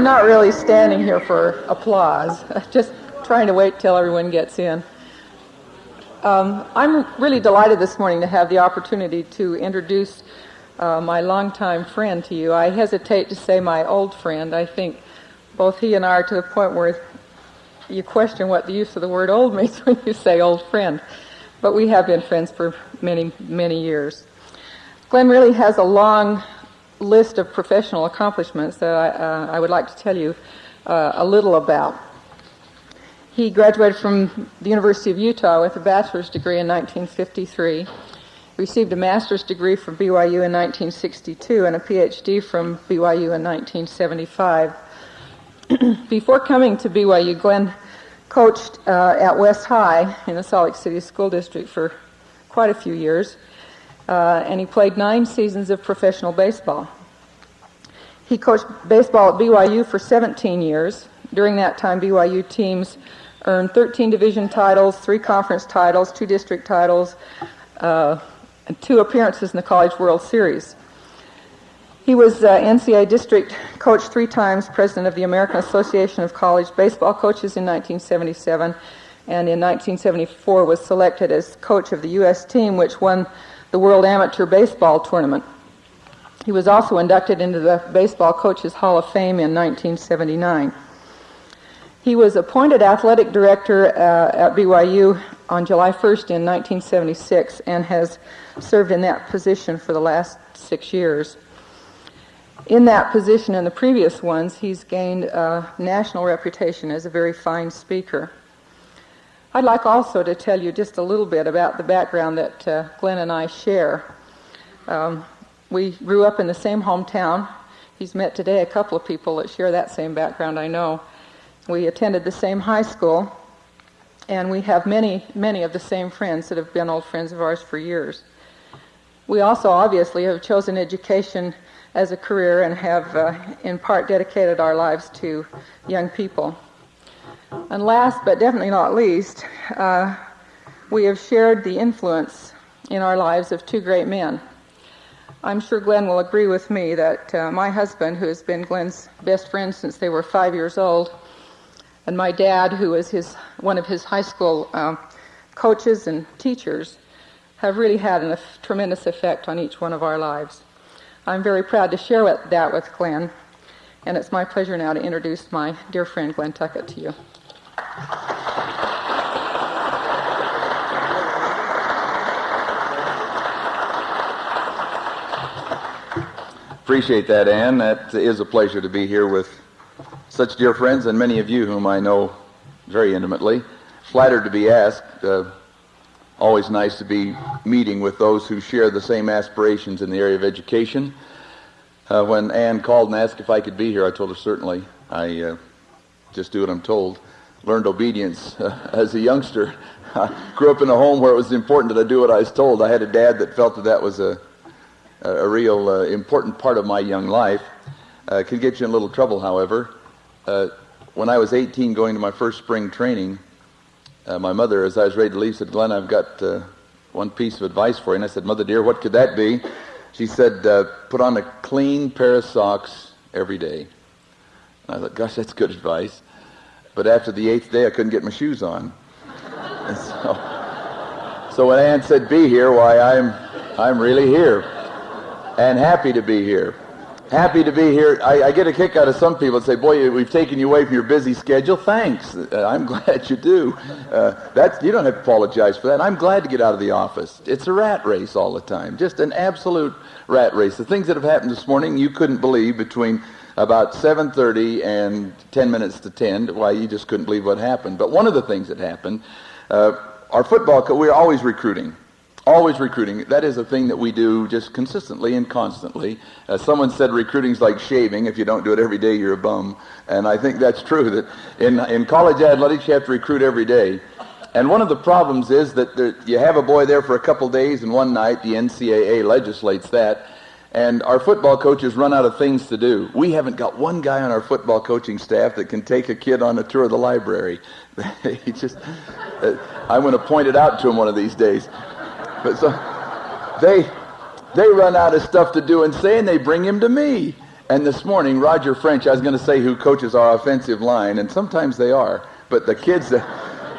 I'm not really standing here for applause, just trying to wait till everyone gets in. Um, I'm really delighted this morning to have the opportunity to introduce uh, my longtime friend to you. I hesitate to say my old friend. I think both he and I are to the point where you question what the use of the word old means when you say old friend. But we have been friends for many, many years. Glenn really has a long list of professional accomplishments that I, uh, I would like to tell you uh, a little about. He graduated from the University of Utah with a bachelor's degree in 1953, received a master's degree from BYU in 1962, and a PhD from BYU in 1975. Before coming to BYU, Glenn coached uh, at West High in the Salt Lake City School District for quite a few years, uh, and he played nine seasons of professional baseball. He coached baseball at BYU for 17 years. During that time, BYU teams earned 13 division titles, three conference titles, two district titles, uh, and two appearances in the College World Series. He was uh, NCAA district coach three times, president of the American Association of College Baseball Coaches in 1977, and in 1974 was selected as coach of the U.S. team, which won the World Amateur Baseball Tournament. He was also inducted into the Baseball Coaches Hall of Fame in 1979. He was appointed athletic director uh, at BYU on July 1st in 1976 and has served in that position for the last six years. In that position and the previous ones, he's gained a national reputation as a very fine speaker. I'd like also to tell you just a little bit about the background that uh, Glenn and I share. Um, we grew up in the same hometown. He's met today a couple of people that share that same background, I know. We attended the same high school, and we have many, many of the same friends that have been old friends of ours for years. We also obviously have chosen education as a career and have, uh, in part, dedicated our lives to young people. And last but definitely not least, uh, we have shared the influence in our lives of two great men. I'm sure Glenn will agree with me that uh, my husband, who has been Glenn's best friend since they were five years old, and my dad, who was his, one of his high school um, coaches and teachers, have really had a tremendous effect on each one of our lives. I'm very proud to share with, that with Glenn, and it's my pleasure now to introduce my dear friend Glenn Tuckett to you. Appreciate that, Ann. That is a pleasure to be here with such dear friends and many of you whom I know very intimately. Flattered to be asked. Uh, always nice to be meeting with those who share the same aspirations in the area of education. Uh, when Ann called and asked if I could be here, I told her certainly. I uh, just do what I'm told. Learned obedience uh, as a youngster. I grew up in a home where it was important that I do what I was told. I had a dad that felt that that was a, a real uh, important part of my young life. Uh, could get you in a little trouble, however. Uh, when I was 18 going to my first spring training, uh, my mother, as I was ready to leave, said, Glenn, I've got uh, one piece of advice for you. And I said, Mother dear, what could that be? She said, put on a clean pair of socks every day. And I thought, gosh, that's good advice. But after the eighth day, I couldn't get my shoes on. And so, so when Ann said, be here, why, I'm, I'm really here and happy to be here happy to be here. I, I, get a kick out of some people that say, boy, we've taken you away from your busy schedule. Thanks. Uh, I'm glad you do. Uh, that's, you don't have to apologize for that. I'm glad to get out of the office. It's a rat race all the time, just an absolute rat race. The things that have happened this morning, you couldn't believe between about 7.30 and 10 minutes to 10. Why, you just couldn't believe what happened. But one of the things that happened, uh, our football, we're always recruiting. Always recruiting. That is a thing that we do just consistently and constantly. Uh, someone said recruiting's like shaving. If you don't do it every day, you're a bum. And I think that's true. That in, in college athletics, you have to recruit every day. And one of the problems is that there, you have a boy there for a couple days, and one night the NCAA legislates that, and our football coaches run out of things to do. We haven't got one guy on our football coaching staff that can take a kid on a tour of the library. he just, uh, I'm going to point it out to him one of these days. But so they they run out of stuff to do and say, and they bring him to me. And this morning, Roger French, I was going to say who coaches our offensive line, and sometimes they are, but the kids that,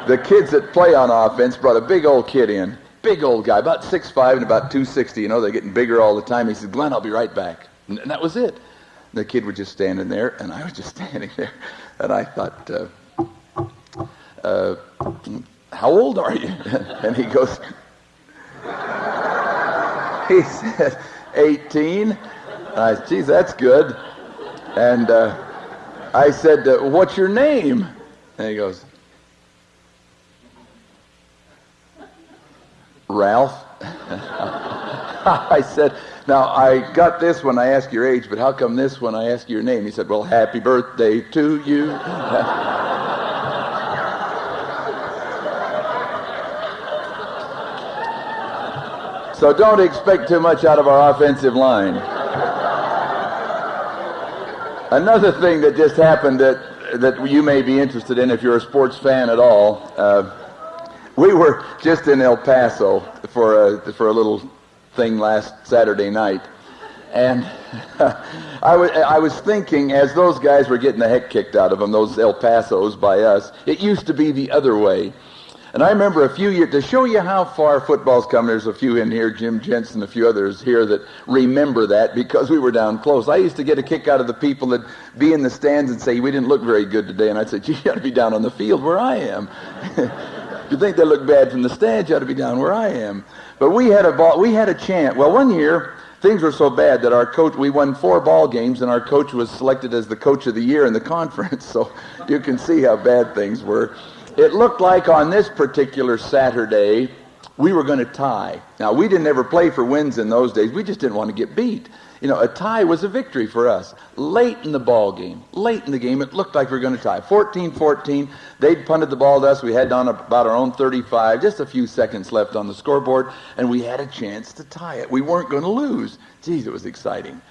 the kids that play on offense brought a big old kid in. Big old guy, about 6'5 and about 260. You know, they're getting bigger all the time. He said, Glenn, I'll be right back. And that was it. The kid was just standing there, and I was just standing there. And I thought, uh, uh, how old are you? and he goes, he said, 18. I said, geez, that's good. And uh, I said, uh, what's your name? And he goes, Ralph. I said, now I got this when I ask your age, but how come this when I ask your name? He said, well, happy birthday to you. so don't expect too much out of our offensive line. Another thing that just happened that that you may be interested in if you're a sports fan at all. Uh, we were just in El Paso for a, for a little thing last Saturday night. And I, was, I was thinking, as those guys were getting the heck kicked out of them, those El Pasos by us, it used to be the other way. And I remember a few years, to show you how far football's come, there's a few in here, Jim Jensen, a few others here that remember that because we were down close. I used to get a kick out of the people that be in the stands and say, we didn't look very good today. And I'd say, gee, you ought to be down on the field where I am. you think they look bad from the stands, you ought to be down where I am. But we had a ball, we had a chant. Well, one year, things were so bad that our coach, we won four ball games and our coach was selected as the coach of the year in the conference. So you can see how bad things were it looked like on this particular Saturday we were going to tie. Now, we didn't ever play for wins in those days. We just didn't want to get beat. You know, a tie was a victory for us. Late in the ball game, late in the game, it looked like we were going to tie. 14-14, they'd punted the ball to us. We had on about our own 35, just a few seconds left on the scoreboard, and we had a chance to tie it. We weren't going to lose. Geez, it was exciting.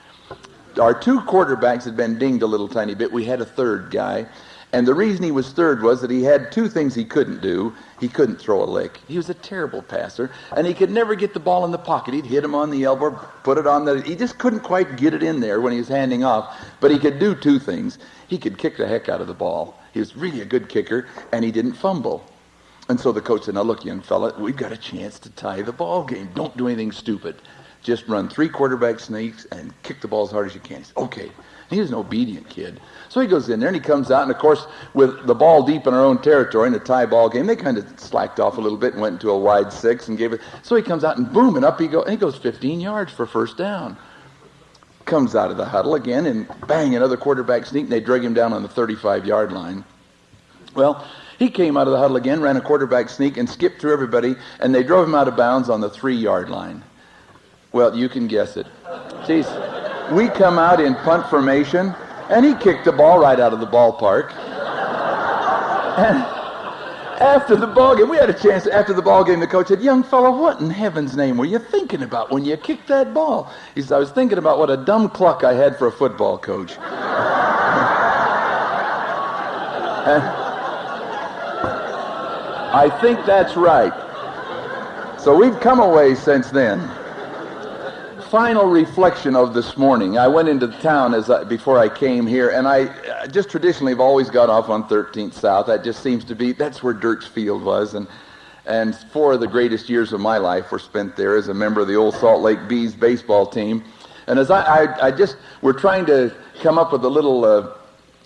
Our two quarterbacks had been dinged a little tiny bit. We had a third guy. And the reason he was third was that he had two things he couldn't do. He couldn't throw a lick. He was a terrible passer, and he could never get the ball in the pocket. He'd hit him on the elbow, put it on the. He just couldn't quite get it in there when he was handing off. But he could do two things. He could kick the heck out of the ball. He was really a good kicker, and he didn't fumble. And so the coach said, "Now look, young fella, we've got a chance to tie the ball game. Don't do anything stupid. Just run three quarterback sneaks and kick the ball as hard as you can." Said, "Okay." He was an obedient kid. So he goes in there and he comes out, and of course, with the ball deep in our own territory in a tie ball game, they kind of slacked off a little bit and went into a wide six and gave it. So he comes out and boom, and up he goes. And he goes 15 yards for first down. Comes out of the huddle again and bang, another quarterback sneak, and they drag him down on the 35 yard line. Well, he came out of the huddle again, ran a quarterback sneak, and skipped through everybody, and they drove him out of bounds on the three yard line. Well, you can guess it. Jeez we come out in punt formation, and he kicked the ball right out of the ballpark. And after the ball game, we had a chance. After the ball game, the coach said, "Young fellow, what in heaven's name were you thinking about when you kicked that ball?" He said, "I was thinking about what a dumb cluck I had for a football coach." I think that's right. So we've come away since then final reflection of this morning. I went into the town as I, before I came here, and I just traditionally have always got off on 13th South. That just seems to be that's where Derks Field was, and and four of the greatest years of my life were spent there as a member of the old Salt Lake Bees baseball team. And as I, I, I just we're trying to come up with a little uh,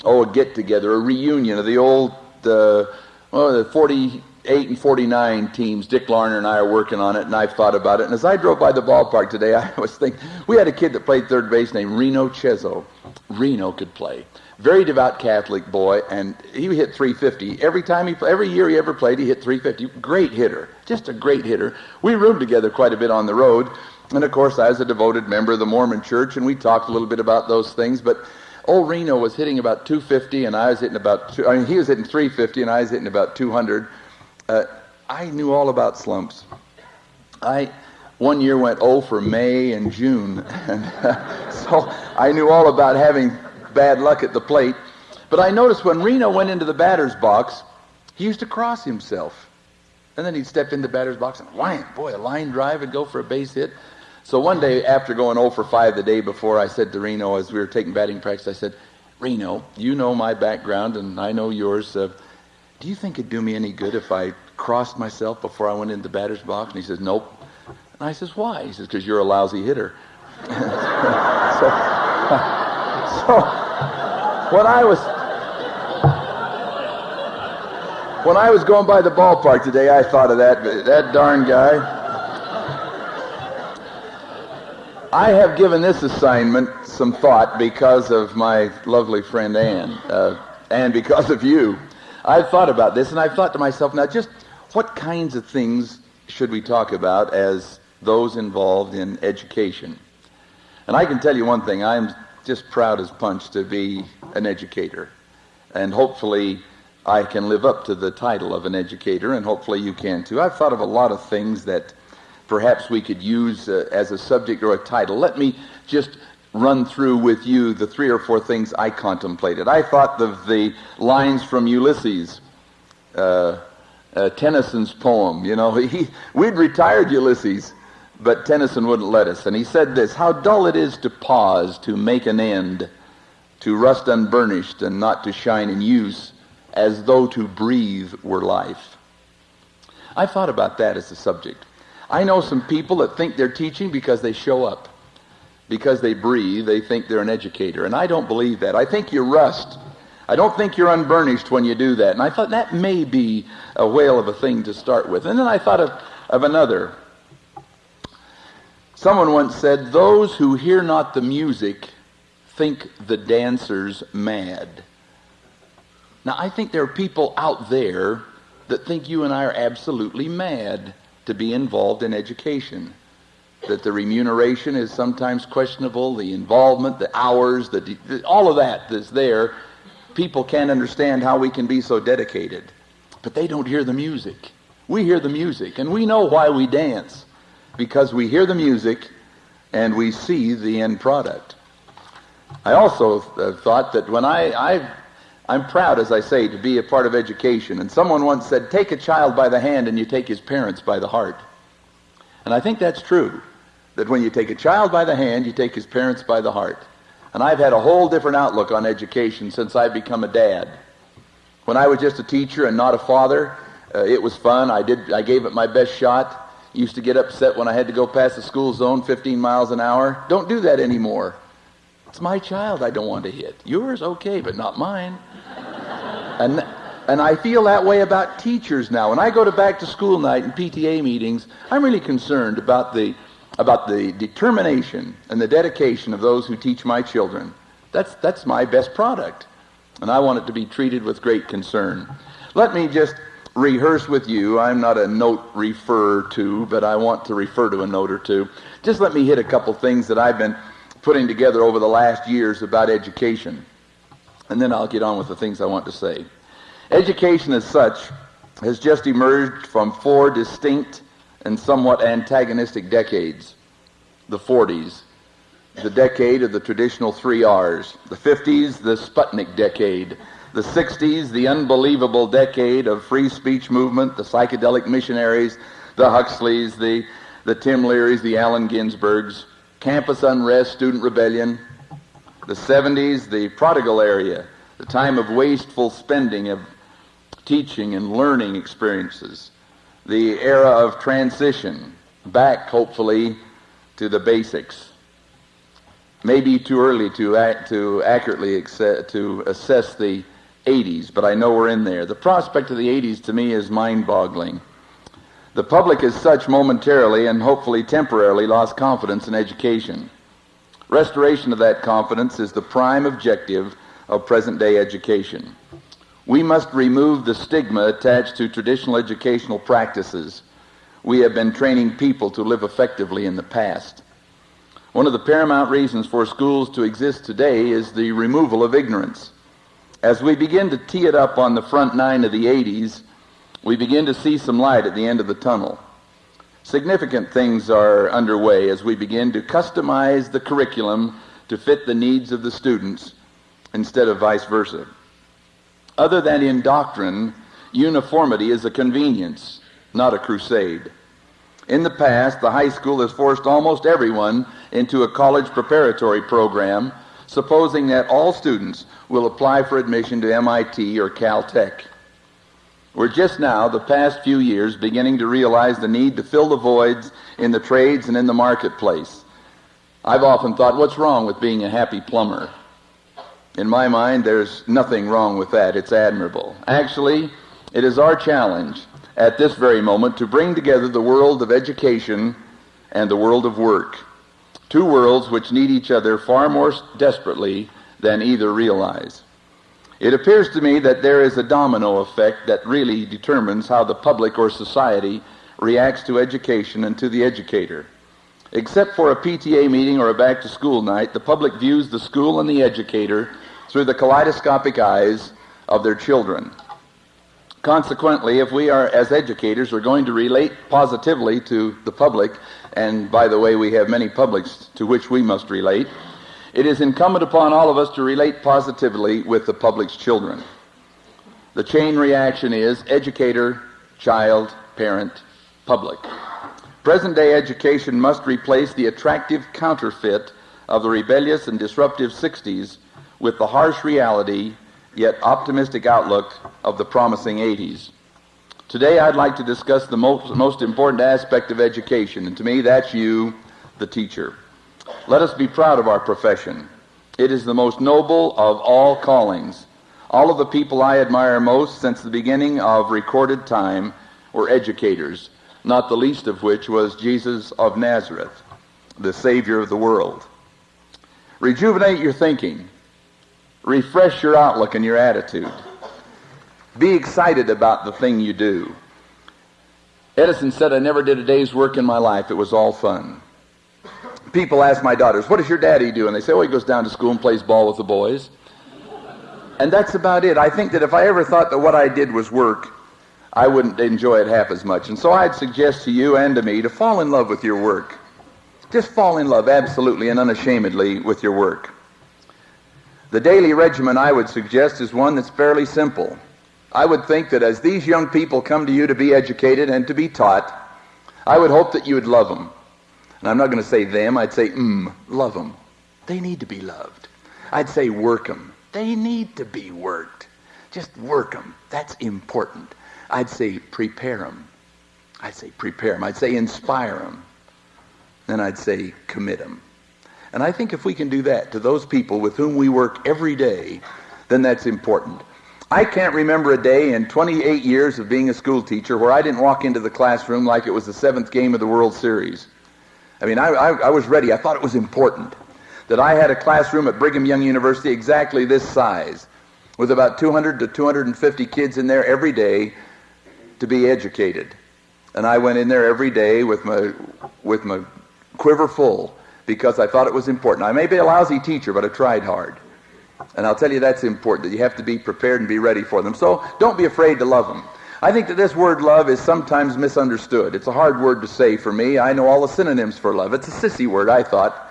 oh a get together, a reunion of the old uh, well, the 40 8 and 49 teams. Dick Larner and I are working on it, and I've thought about it. And as I drove by the ballpark today, I was thinking, we had a kid that played third base named Reno Cheso. Reno could play. Very devout Catholic boy, and he hit 350. Every time he, every year he ever played, he hit 350. Great hitter. Just a great hitter. We roomed together quite a bit on the road. And of course, I was a devoted member of the Mormon church, and we talked a little bit about those things. But old Reno was hitting about 250, and I was hitting about, two, I mean, he was hitting 350, and I was hitting about 200 uh, I knew all about slumps. I one year went oh for May and June, and uh, so I knew all about having bad luck at the plate. But I noticed when Reno went into the batter's box, he used to cross himself, and then he'd step into the batter's box and wham, boy, a line drive and go for a base hit. So one day, after going 0 for 5 the day before, I said to Reno, as we were taking batting practice, I said, Reno, you know my background and I know yours. Uh, do you think it'd do me any good if I crossed myself before I went into the batter's box? And he says, nope. And I says, why? He says, because you're a lousy hitter. so, so, when I was when I was going by the ballpark today, I thought of that that darn guy. I have given this assignment some thought because of my lovely friend Ann, uh, and because of you. I've thought about this, and I've thought to myself, now just what kinds of things should we talk about as those involved in education? And I can tell you one thing, I'm just proud as punch to be an educator. And hopefully I can live up to the title of an educator, and hopefully you can too. I've thought of a lot of things that perhaps we could use uh, as a subject or a title. Let me just run through with you the three or four things I contemplated. I thought of the lines from Ulysses, uh, uh, Tennyson's poem. You know, he, we'd retired Ulysses, but Tennyson wouldn't let us. And he said this How dull it is to pause, to make an end, to rust unburnished and not to shine in use, as though to breathe were life. I thought about that as a subject. I know some people that think they're teaching because they show up. Because they breathe, they think they're an educator. And I don't believe that. I think you rust. I don't think you're unburnished when you do that. And I thought that may be a whale of a thing to start with. And then I thought of, of another. Someone once said, Those who hear not the music think the dancers mad. Now, I think there are people out there that think you and I are absolutely mad to be involved in education. That the remuneration is sometimes questionable, the involvement, the hours, the, all of that that's there. People can't understand how we can be so dedicated. But they don't hear the music. We hear the music, and we know why we dance. Because we hear the music and we see the end product. I also uh, thought that when I, I I'm proud, as I say, to be a part of education. And someone once said, take a child by the hand and you take his parents by the heart. And I think that's true. That when you take a child by the hand, you take his parents by the heart. And I've had a whole different outlook on education since I've become a dad. When I was just a teacher and not a father, uh, it was fun. I did. I gave it my best shot. Used to get upset when I had to go past the school zone 15 miles an hour. Don't do that anymore. It's my child I don't want to hit. Yours, okay, but not mine. And, and I feel that way about teachers now. When I go to back to school night and PTA meetings, I'm really concerned about the, about the determination and the dedication of those who teach my children. That's, that's my best product. And I want it to be treated with great concern. Let me just rehearse with you. I'm not a note refer to, but I want to refer to a note or two. Just let me hit a couple things that I've been putting together over the last years about education. And then I'll get on with the things I want to say. Education as such has just emerged from four distinct and somewhat antagonistic decades. The 40s, the decade of the traditional three R's. The 50s, the Sputnik decade. The 60s, the unbelievable decade of free speech movement, the psychedelic missionaries, the Huxleys, the, the Tim Learys, the Allen Ginsbergs campus unrest, student rebellion. The 70s, the prodigal area, the time of wasteful spending of teaching and learning experiences. The era of transition, back hopefully to the basics. Maybe too early to, act, to accurately accept, to assess the 80s, but I know we're in there. The prospect of the 80s to me is mind boggling. The public as such momentarily and hopefully temporarily lost confidence in education. Restoration of that confidence is the prime objective of present day education. We must remove the stigma attached to traditional educational practices. We have been training people to live effectively in the past. One of the paramount reasons for schools to exist today is the removal of ignorance. As we begin to tee it up on the front nine of the 80s, we begin to see some light at the end of the tunnel. Significant things are underway as we begin to customize the curriculum to fit the needs of the students instead of vice versa. Other than in doctrine, uniformity is a convenience, not a crusade. In the past, the high school has forced almost everyone into a college preparatory program, supposing that all students will apply for admission to MIT or Caltech. We're just now, the past few years, beginning to realize the need to fill the voids in the trades and in the marketplace. I've often thought, what's wrong with being a happy plumber? In my mind, there's nothing wrong with that. It's admirable. Actually, it is our challenge at this very moment to bring together the world of education and the world of work. Two worlds which need each other far more desperately than either realize. It appears to me that there is a domino effect that really determines how the public or society reacts to education and to the educator. Except for a PTA meeting or a back to school night, the public views the school and the educator through the kaleidoscopic eyes of their children. Consequently, if we are, as educators, are going to relate positively to the public, and by the way, we have many publics to which we must relate, it is incumbent upon all of us to relate positively with the public's children. The chain reaction is educator, child, parent, public. Present day education must replace the attractive counterfeit of the rebellious and disruptive 60s with the harsh reality yet optimistic outlook of the promising 80s. Today I'd like to discuss the most, most important aspect of education, and to me that's you, the teacher. Let us be proud of our profession. It is the most noble of all callings. All of the people I admire most since the beginning of recorded time were educators, not the least of which was Jesus of Nazareth, the Savior of the world. Rejuvenate your thinking. Refresh your outlook and your attitude. Be excited about the thing you do. Edison said, I never did a day's work in my life. It was all fun. People ask my daughters, What does your daddy do? And they say, Oh, he goes down to school and plays ball with the boys. And that's about it. I think that if I ever thought that what I did was work, I wouldn't enjoy it half as much. And so I'd suggest to you and to me to fall in love with your work. Just fall in love absolutely and unashamedly with your work. The daily regimen I would suggest is one that's fairly simple. I would think that as these young people come to you to be educated and to be taught, I would hope that you would love them. And I'm not going to say them, I'd say, mm, love them. They need to be loved. I'd say work them. They need to be worked. Just work them. That's important. I'd say prepare them. I'd say prepare them. I'd say inspire them. Then I'd say commit them. And I think if we can do that to those people with whom we work every day, then that's important. I can't remember a day in 28 years of being a school teacher where I didn't walk into the classroom like it was the seventh game of the World Series. I mean, I, I, I, was ready. I thought it was important that I had a classroom at Brigham Young University exactly this size, with about 200 to 250 kids in there every day to be educated. And I went in there every day with my, with my quiver full because I thought it was important. I may be a lousy teacher, but I tried hard. And I'll tell you that's important, that you have to be prepared and be ready for them. So don't be afraid to love them. I think that this word love is sometimes misunderstood. It's a hard word to say for me. I know all the synonyms for love. It's a sissy word, I thought.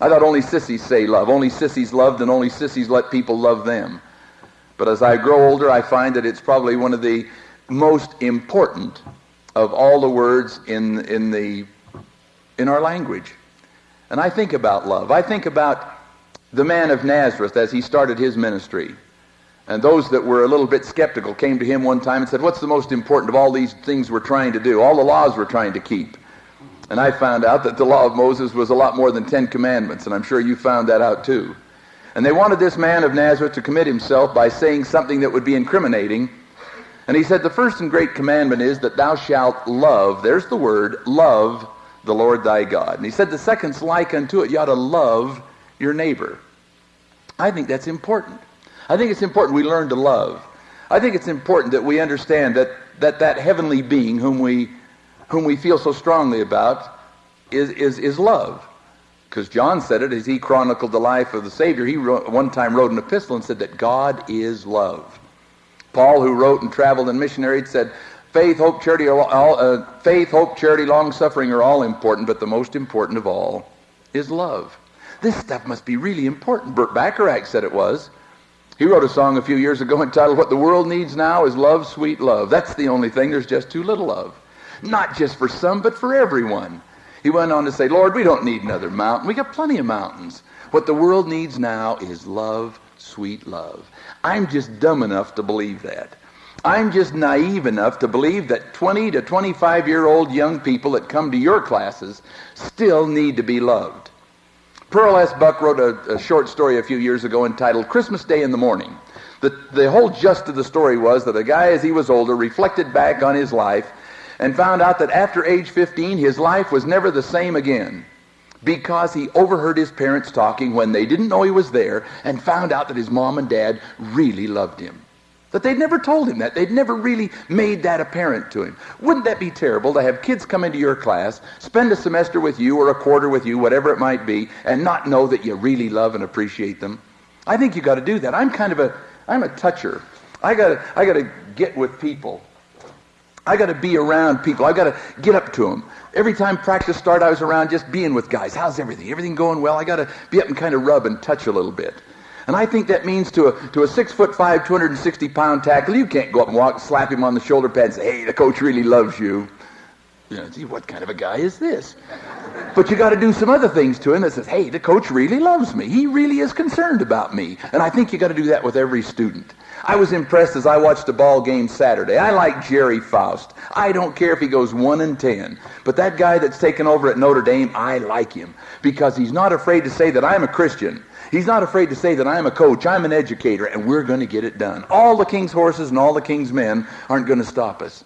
I thought only sissies say love. Only sissies loved and only sissies let people love them. But as I grow older, I find that it's probably one of the most important of all the words in, in, the, in our language. And I think about love. I think about the man of Nazareth as he started his ministry. And those that were a little bit skeptical came to him one time and said, What's the most important of all these things we're trying to do? All the laws we're trying to keep. And I found out that the law of Moses was a lot more than Ten Commandments, and I'm sure you found that out too. And they wanted this man of Nazareth to commit himself by saying something that would be incriminating. And he said, The first and great commandment is that thou shalt love, there's the word, love the Lord thy God. And he said, The second's like unto it, you ought to love your neighbor. I think that's important. I think it's important we learn to love. I think it's important that we understand that that, that heavenly being whom we, whom we feel so strongly about is, is, is love. Because John said it as he chronicled the life of the Savior. He wrote, one time wrote an epistle and said that God is love. Paul, who wrote and traveled and missionary, said, faith, hope, charity, all, uh, faith, hope, charity, long suffering are all important, but the most important of all is love. This stuff must be really important. Burt Bacharach said it was. He wrote a song a few years ago entitled, What the World Needs Now is Love, Sweet Love. That's the only thing there's just too little of. not just for some, but for everyone. He went on to say, Lord, we don't need another mountain. We got plenty of mountains. What the world needs now is love, sweet love. I'm just dumb enough to believe that. I'm just naive enough to believe that 20 to 25 year old young people that come to your classes still need to be loved. Pearl S. Buck wrote a, a, short story a few years ago entitled Christmas Day in the Morning. The, the whole gist of the story was that a guy, as he was older, reflected back on his life and found out that after age 15, his life was never the same again because he overheard his parents talking when they didn't know he was there and found out that his mom and dad really loved him. That they'd never told him that. They'd never really made that apparent to him. Wouldn't that be terrible to have kids come into your class, spend a semester with you or a quarter with you, whatever it might be, and not know that you really love and appreciate them? I think you got to do that. I'm kind of a I'm a toucher. I got I got to get with people. I got to be around people. I got to get up to them. Every time practice started, I was around just being with guys. How's everything? Everything going well? I got to be up and kind of rub and touch a little bit. And I think that means to a, to a six foot five, 260 pound tackle, you can't go up and walk, slap him on the shoulder pad and say, hey, the coach really loves you. You know, see, what kind of a guy is this? But you got to do some other things to him that says, hey, the coach really loves me. He really is concerned about me. And I think you got to do that with every student. I was impressed as I watched a ball game Saturday. I like Gerry Faust. I don't care if he goes 1 and 10. But that guy that's taken over at Notre Dame, I like him because he's not afraid to say that I'm a Christian. He's not afraid to say that I'm a coach, I'm an educator, and we're going to get it done. All the king's horses and all the king's men aren't going to stop us.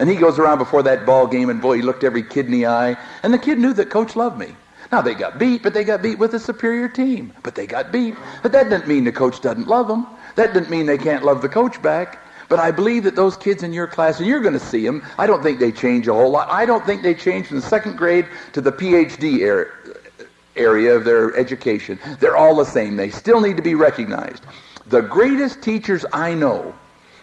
And he goes around before that ball game, and boy, he looked every kid in the eye. And the kid knew that coach loved me. Now, they got beat, but they got beat with a superior team. But they got beat. But that doesn't mean the coach doesn't love them. That doesn't mean they can't love the coach back. But I believe that those kids in your class, and you're going to see them, I don't think they change a whole lot. I don't think they change from the second grade to the PhD era area of their education. They're all the same. They still need to be recognized. The greatest teachers I know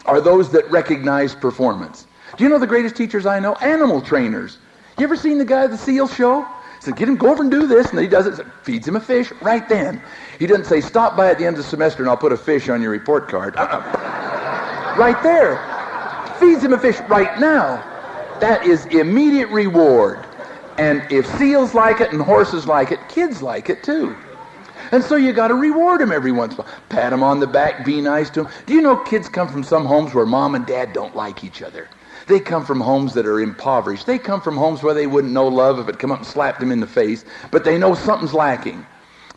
are those that recognize performance. Do you know the greatest teachers I know? Animal trainers. You ever seen the guy at the SEAL show? He said, get him, go over and do this. And he does it, feeds him a fish right then. He doesn't say, stop by at the end of the semester and I'll put a fish on your report card. Uh-uh. right there. Feeds him a fish right now. That is immediate reward. And if seals like it and horses like it, kids like it too. And so you got to reward them every once in a while. Pat them on the back, be nice to them. Do you know kids come from some homes where mom and dad don't like each other? They come from homes that are impoverished. They come from homes where they wouldn't know love if it come up and slapped them in the face, but they know something's lacking.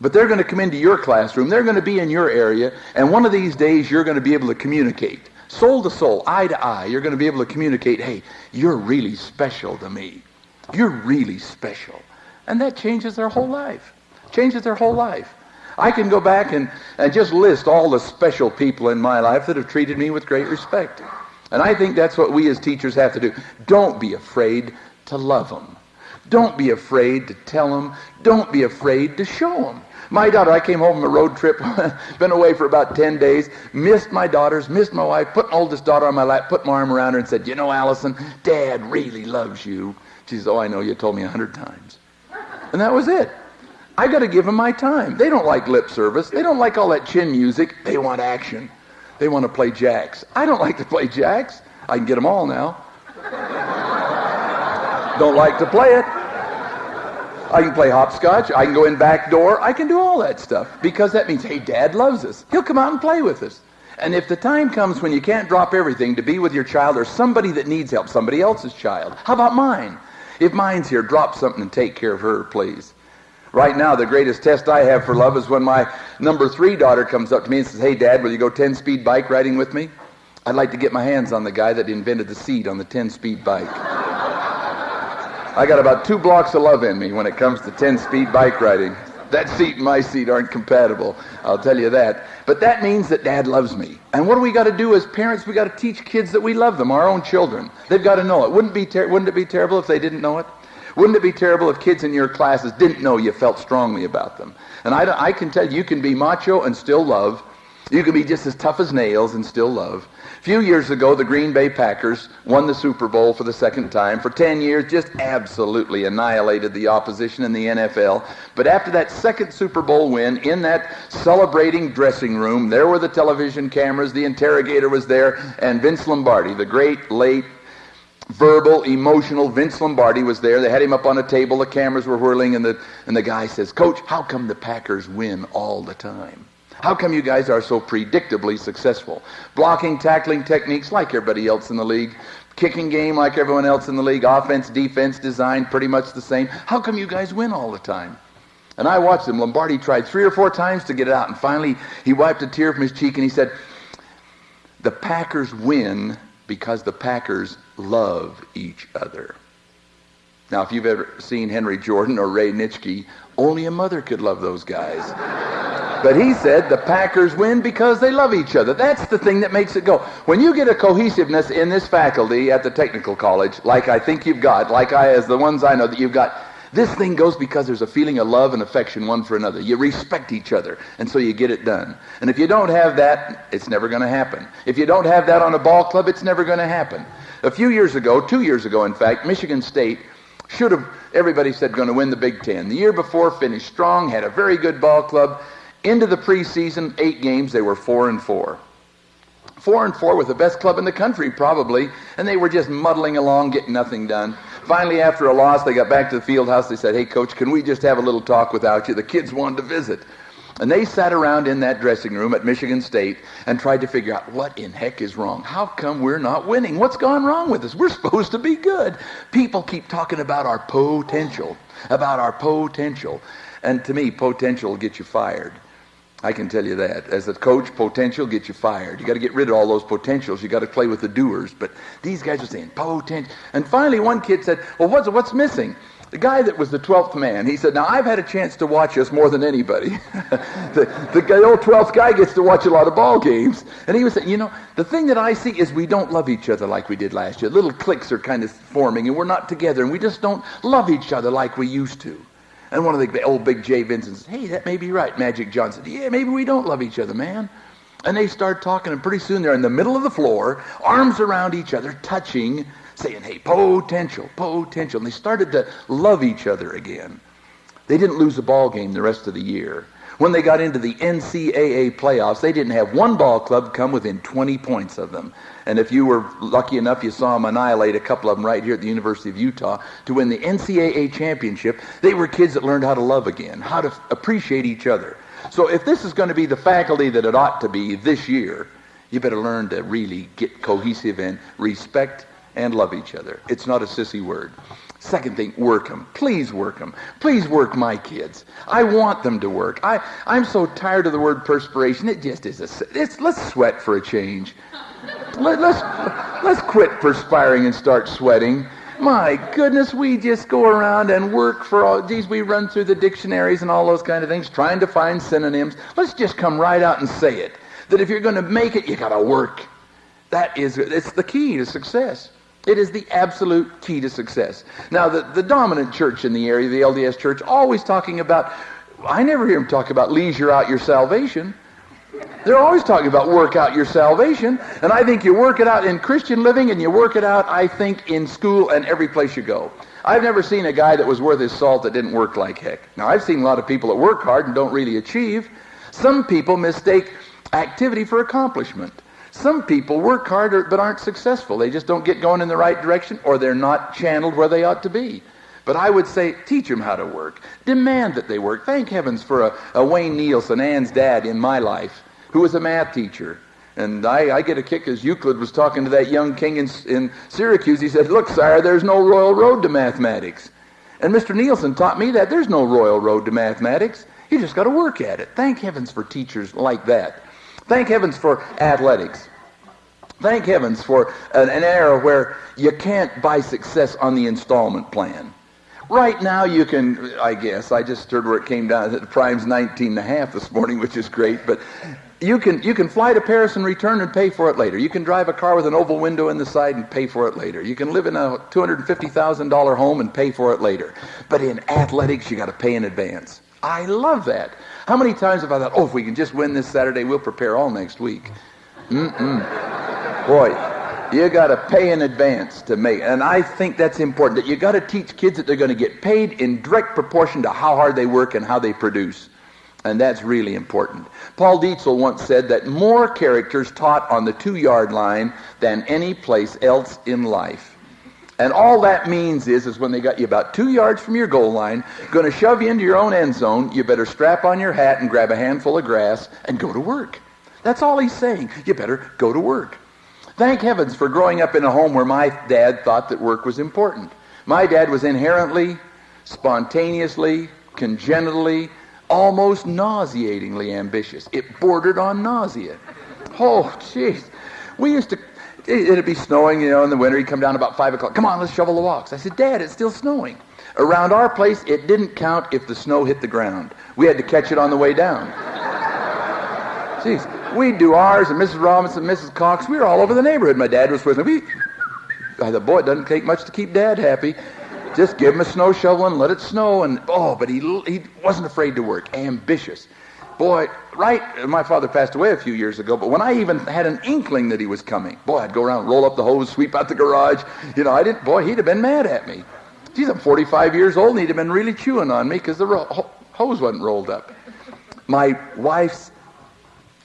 But they're going to come into your classroom. They're going to be in your area, and one of these days you're going to be able to communicate. Soul to soul, eye to eye, you're going to be able to communicate, hey, you're really special to me. You're really special. And that changes their whole life. Changes their whole life. I can go back and, and just list all the special people in my life that have treated me with great respect. And I think that's what we as teachers have to do. Don't be afraid to love them. Don't be afraid to tell them. Don't be afraid to show them. My daughter, I came home from a road trip, been away for about 10 days, missed my daughters, missed my wife, put my oldest daughter on my lap, put my arm around her and said, you know, Allison, Dad really loves you. She says, oh, I know, you told me a hundred times. And that was it. I got to give them my time. They don't like lip service. They don't like all that chin music. They want action. They want to play jacks. I don't like to play jacks. I can get them all now. don't like to play it. I can play hopscotch. I can go in back door. I can do all that stuff because that means, hey, dad loves us. He'll come out and play with us. And if the time comes when you can't drop everything to be with your child or somebody that needs help, somebody else's child, how about mine? If mine's here, drop something and take care of her, please. Right now, the greatest test I have for love is when my number three daughter comes up to me and says, Hey, Dad, will you go 10 speed bike riding with me? I'd like to get my hands on the guy that invented the seat on the 10 speed bike. I got about two blocks of love in me when it comes to 10 speed bike riding. That seat and my seat aren't compatible, I'll tell you that. But that means that dad loves me. And what do we got to do as parents? We got to teach kids that we love them, our own children. They've got to know it. Wouldn't, be ter- wouldn't it be terrible if they didn't know it? Wouldn't it be terrible if kids in your classes didn't know you felt strongly about them? And I, I can tell you, you can be macho and still love. You can be just as tough as nails and still love. A few years ago, the Green Bay Packers won the Super Bowl for the second time. For 10 years, just absolutely annihilated the opposition in the NFL. But after that second Super Bowl win, in that celebrating dressing room, there were the television cameras, the interrogator was there, and Vince Lombardi, the great late verbal, emotional. Vince Lombardi was there. They had him up on a table. The cameras were whirling, and the, and the guy says, Coach, how come the Packers win all the time? How come you guys are so predictably successful? Blocking, tackling techniques like everybody else in the league. Kicking game like everyone else in the league. Offense, defense, design, pretty much the same. How come you guys win all the time? And I watched him. Lombardi tried three or four times to get it out, and finally he wiped a tear from his cheek and he said, The Packers win because the Packers love each other. Now, if you've ever seen Henry Jordan or Ray Nitschke, only a mother could love those guys. but he said the Packers win because they love each other. That's the thing that makes it go. When you get a cohesiveness in this faculty at the technical college, like I think you've got, like I, as the ones I know that you've got, this thing goes because there's a feeling of love and affection one for another. You respect each other, and so you get it done. And if you don't have that, it's never going to happen. If you don't have that on a ball club, it's never going to happen. A few years ago, two years ago, in fact, Michigan State should have, everybody said, going to win the Big Ten. The year before, finished strong, had a very good ball club. Into the preseason, eight games, they were four and four. Four and four with the best club in the country, probably, and they were just muddling along, getting nothing done. Finally, after a loss, they got back to the field house. They said, Hey, coach, can we just have a little talk without you? The kids wanted to visit. And they sat around in that dressing room at Michigan State and tried to figure out what in heck is wrong. How come we're not winning? What's gone wrong with us? We're supposed to be good. People keep talking about our potential, about our potential. And to me, potential will get you fired. I can tell you that. As a coach, potential gets you fired. You got to get rid of all those potentials. You got to play with the doers. But these guys are saying potential. And finally, one kid said, "Well, what's what's missing?" The guy that was the twelfth man, he said, "Now I've had a chance to watch us more than anybody. the, the old twelfth guy gets to watch a lot of ball games, and he was saying, you know, the thing that I see is we don't love each other like we did last year. Little cliques are kind of forming, and we're not together, and we just don't love each other like we used to." And one of the old big Jay Vincent says, hey, that may be right. Magic Johnson, said, yeah, maybe we don't love each other, man. And they start talking, and pretty soon they're in the middle of the floor, arms around each other, touching, saying, hey, potential, potential. And they started to love each other again. They didn't lose a ball game the rest of the year. When they got into the NCAA playoffs, they didn't have one ball club come within 20 points of them. And if you were lucky enough, you saw them annihilate a couple of them right here at the University of Utah to win the NCAA championship. They were kids that learned how to love again, how to appreciate each other. So if this is going to be the faculty that it ought to be this year, you better learn to really get cohesive and respect and love each other. It's not a sissy word. Second thing, work them. Please work them. Please work my kids. I want them to work. I, I'm so tired of the word perspiration. It just is a, it's, let's sweat for a change. Let, let's, let's quit perspiring and start sweating. My goodness, we just go around and work for all, geez, we run through the dictionaries and all those kind of things, trying to find synonyms. Let's just come right out and say it. That if you're going to make it, you got to work. That is, it's the key to success. It is the absolute key to success. Now, the, the dominant church in the area, the LDS church, always talking about, I never hear them talk about leisure out your salvation. They're always talking about work out your salvation. And I think you work it out in Christian living and you work it out, I think, in school and every place you go. I've never seen a guy that was worth his salt that didn't work like heck. Now, I've seen a lot of people that work hard and don't really achieve. Some people mistake activity for accomplishment. Some people work hard but aren't successful. They just don't get going in the right direction or they're not channeled where they ought to be. But I would say teach them how to work. Demand that they work. Thank heavens for a, a Wayne Nielsen, Ann's dad in my life, who was a math teacher. And I, I, get a kick as Euclid was talking to that young king in, in Syracuse. He said, Look, sire, there's no royal road to mathematics. And Mr. Nielsen taught me that there's no royal road to mathematics. You just got to work at it. Thank heavens for teachers like that. Thank heavens for athletics. Thank heavens for an, an era where you can't buy success on the installment plan. Right now you can, I guess, I just heard where it came down, the prime's 19 and a half this morning, which is great, but you can, you can fly to Paris and return and pay for it later. You can drive a car with an oval window in the side and pay for it later. You can live in a $250,000 home and pay for it later. But in athletics, you got to pay in advance. I love that. How many times have I thought, oh, if we can just win this Saturday, we'll prepare all next week. Mm-mm. Boy, you got to pay in advance to make, and I think that's important. That you got to teach kids that they're going to get paid in direct proportion to how hard they work and how they produce, and that's really important. Paul Dietzel once said that more characters taught on the two-yard line than any place else in life. And all that means is, is when they got you about two yards from your goal line, going to shove you into your own end zone, you better strap on your hat and grab a handful of grass and go to work. That's all he's saying. You better go to work. Thank heavens for growing up in a home where my dad thought that work was important. My dad was inherently, spontaneously, congenitally, almost nauseatingly ambitious. It bordered on nausea. Oh, jeez. We used to, it'd be snowing, you know, in the winter. He'd come down about 5 o'clock. Come on, let's shovel the walks. I said, Dad, it's still snowing. Around our place, it didn't count if the snow hit the ground. We had to catch it on the way down. Jeez. We'd do ours, and Mrs. Robinson, Mrs. Cox, we were all over the neighborhood. My dad was with me. We, I thought, boy, it doesn't take much to keep Dad happy. Just give him a snow shovel and let it snow. And oh, but he he wasn't afraid to work. Ambitious, boy. Right, my father passed away a few years ago. But when I even had an inkling that he was coming, boy, I'd go around, roll up the hose, sweep out the garage. You know, I didn't. Boy, he'd have been mad at me. Geez, I'm 45 years old, and he'd have been really chewing on me because the ro- hose wasn't rolled up. My wife's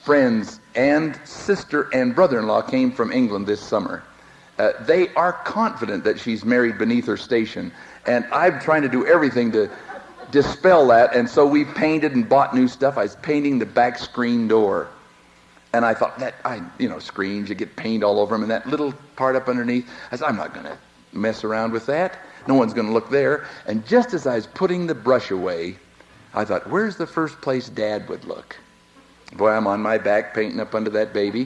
friends and sister and brother-in-law came from England this summer. Uh, they are confident that she's married beneath her station. And I'm trying to do everything to dispel that. And so we painted and bought new stuff. I was painting the back screen door. And I thought that, I, you know, screens, you get paint all over them. And that little part up underneath, I said, I'm not going to mess around with that. No one's going to look there. And just as I was putting the brush away, I thought, where's the first place Dad would look? Boy, I'm on my back painting up under that baby.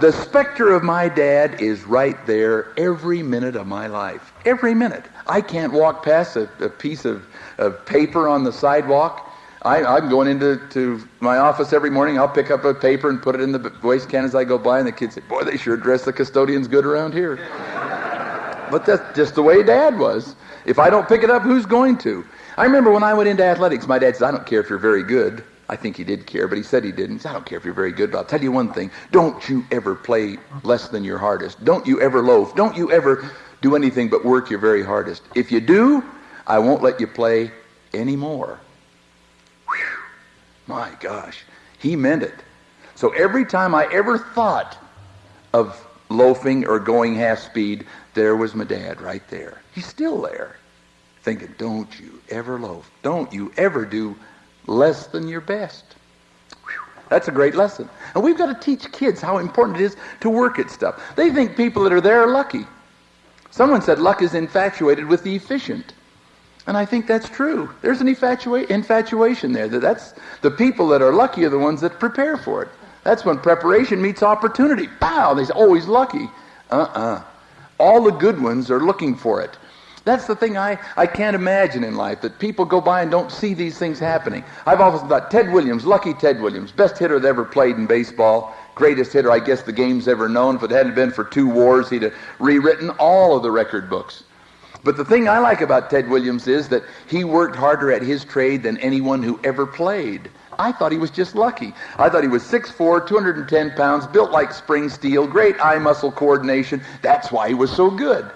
the specter of my dad is right there every minute of my life. Every minute. I can't walk past a, a piece of, of paper on the sidewalk. I, I'm going into to my office every morning. I'll pick up a paper and put it in the waste can as I go by, and the kids say, Boy, they sure dress the custodians good around here. but that's just the way Dad was. If I don't pick it up, who's going to? I remember when I went into athletics, my dad said, I don't care if you're very good. I think he did care, but he said he didn't. He said, I don't care if you're very good, but I'll tell you one thing. Don't you ever play less than your hardest. Don't you ever loaf. Don't you ever do anything but work your very hardest. If you do, I won't let you play anymore. Whew. My gosh. He meant it. So every time I ever thought of loafing or going half speed, there was my dad right there. He's still there. Thinking, don't you ever loaf. Don't you ever do less than your best. That's a great lesson. And we've got to teach kids how important it is to work at stuff. They think people that are there are lucky. Someone said luck is infatuated with the efficient. And I think that's true. There's an infatuation there. That that's the people that are lucky are the ones that prepare for it. That's when preparation meets opportunity. Pow! They say, oh, he's lucky. Uh-uh. All the good ones are looking for it. That's the thing I, I can't imagine in life, that people go by and don't see these things happening. I've often thought Ted Williams, lucky Ted Williams, best hitter that ever played in baseball, greatest hitter I guess the game's ever known. If it hadn't been for two wars, he'd have rewritten all of the record books. But the thing I like about Ted Williams is that he worked harder at his trade than anyone who ever played. I thought he was just lucky. I thought he was 6'4", 210 pounds, built like spring steel, great eye muscle coordination. That's why he was so good.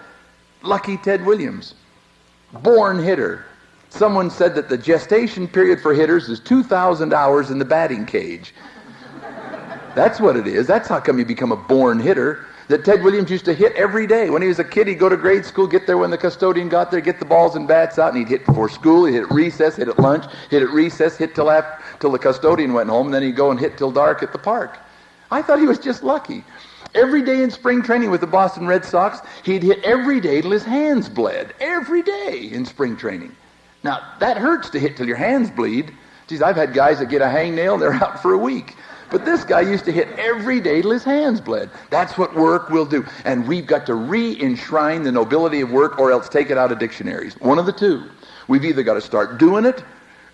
Lucky Ted Williams. Born hitter. Someone said that the gestation period for hitters is 2,000 hours in the batting cage. That's what it is. That's how come you become a born hitter. That Ted Williams used to hit every day. When he was a kid, he'd go to grade school, get there when the custodian got there, get the balls and bats out, and he'd hit before school, he'd hit at recess, hit at lunch, hit at recess, hit till, after, till the custodian went home, and then he'd go and hit till dark at the park. I thought he was just lucky. Every day in spring training with the Boston Red Sox, he'd hit every day till his hands bled. Every day in spring training. Now, that hurts to hit till your hands bleed. Geez, I've had guys that get a hangnail they're out for a week. But this guy used to hit every day till his hands bled. That's what work will do. And we've got to re-enshrine the nobility of work or else take it out of dictionaries. One of the two. We've either got to start doing it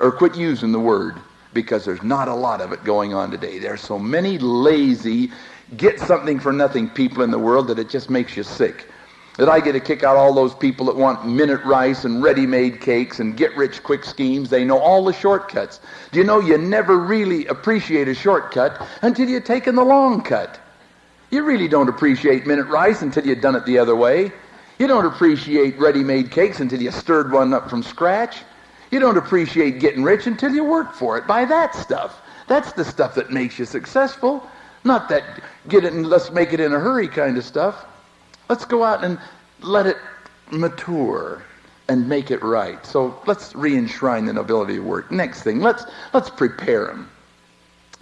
or quit using the word because there's not a lot of it going on today. There's so many lazy get something for nothing people in the world that it just makes you sick. That I get a kick out all those people that want minute rice and ready-made cakes and get-rich quick schemes. They know all the shortcuts. Do you know you never really appreciate a shortcut until you've taken the long cut? You really don't appreciate minute rice until you've done it the other way. You don't appreciate ready-made cakes until you stirred one up from scratch. You don't appreciate getting rich until you work for it. Buy that stuff. That's the stuff that makes you successful. Not that get it and let's make it in a hurry kind of stuff. Let's go out and let it mature and make it right. So let's re-enshrine the nobility of work. Next thing, let's let's prepare them.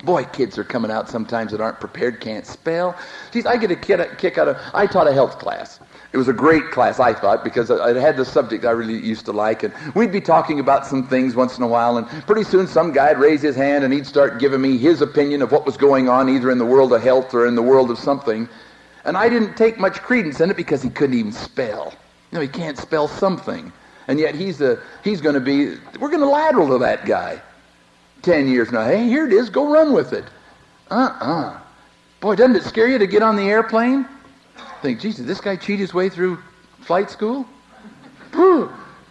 Boy, kids are coming out sometimes that aren't prepared, can't spell. Geez, I get a kick out of. I taught a health class. It was a great class, I thought, because it had the subject I really used to like, and we'd be talking about some things once in a while, and pretty soon some guy'd raise his hand and he'd start giving me his opinion of what was going on, either in the world of health or in the world of something, and I didn't take much credence in it because he couldn't even spell. You know, he can't spell something, and yet he's a he's going to be. We're going to lateral to that guy. Ten years now. Hey, here it is. Go run with it. Uh-uh. Boy, doesn't it scare you to get on the airplane? Think, Jesus, this guy cheat his way through flight school?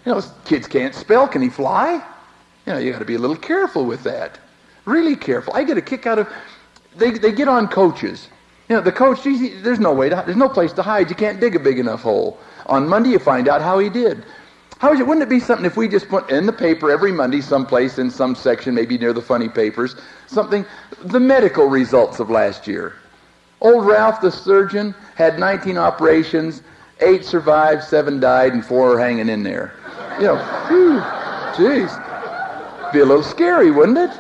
You know, kids can't spell. Can he fly? You know, you got to be a little careful with that. Really careful. I get a kick out of. They they get on coaches. You know, the coach. Geez, there's no way to. There's no place to hide. You can't dig a big enough hole. On Monday, you find out how he did. How is it? Wouldn't it be something if we just put in the paper every Monday, someplace in some section, maybe near the funny papers, something, the medical results of last year. Old Ralph, the surgeon, had 19 operations, eight survived, seven died, and four are hanging in there. You know, jeez, be a little scary, wouldn't it?